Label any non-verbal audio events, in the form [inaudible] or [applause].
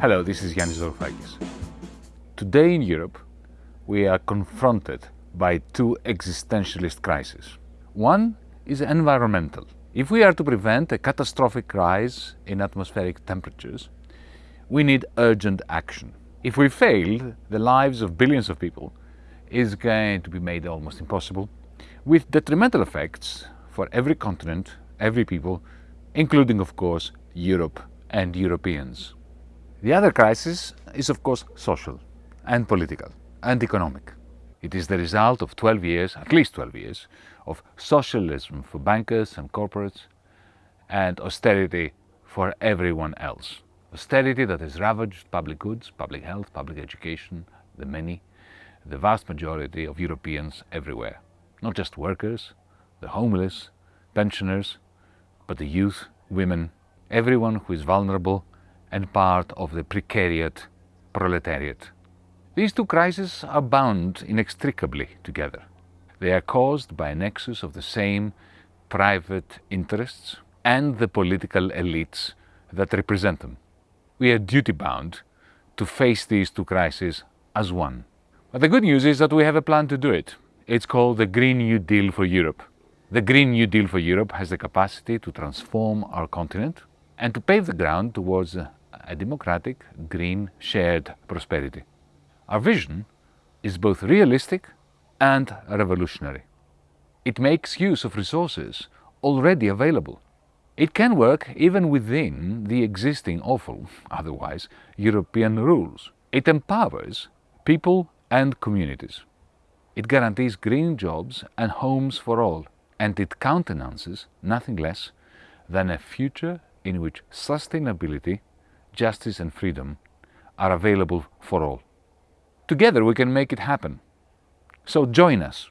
Hello, this is Yanis Varoufakis. Today in Europe, we are confronted by two existentialist crises. One is environmental. If we are to prevent a catastrophic rise in atmospheric temperatures, we need urgent action. If we fail, the lives of billions of people is going to be made almost impossible, with detrimental effects for every continent, every people, including, of course, Europe and Europeans. The other crisis is of course social and political and economic. It is the result of 12 years, at least 12 years, of socialism for bankers and corporates and austerity for everyone else. Austerity that has ravaged public goods, public health, public education, the many, the vast majority of Europeans everywhere. Not just workers, the homeless, pensioners, but the youth, women, everyone who is vulnerable and part of the precariat proletariat. These two crises are bound inextricably together. They are caused by a nexus of the same private interests and the political elites that represent them. We are duty-bound to face these two crises as one. But the good news is that we have a plan to do it. It's called the Green New Deal for Europe. The Green New Deal for Europe has the capacity to transform our continent and to pave the ground towards a democratic, green, shared prosperity. Our vision is both realistic and revolutionary. It makes use of resources already available. It can work even within the existing awful, [laughs] otherwise, European rules. It empowers people and communities. It guarantees green jobs and homes for all, and it countenances nothing less than a future in which sustainability justice and freedom are available for all. Together we can make it happen. So join us.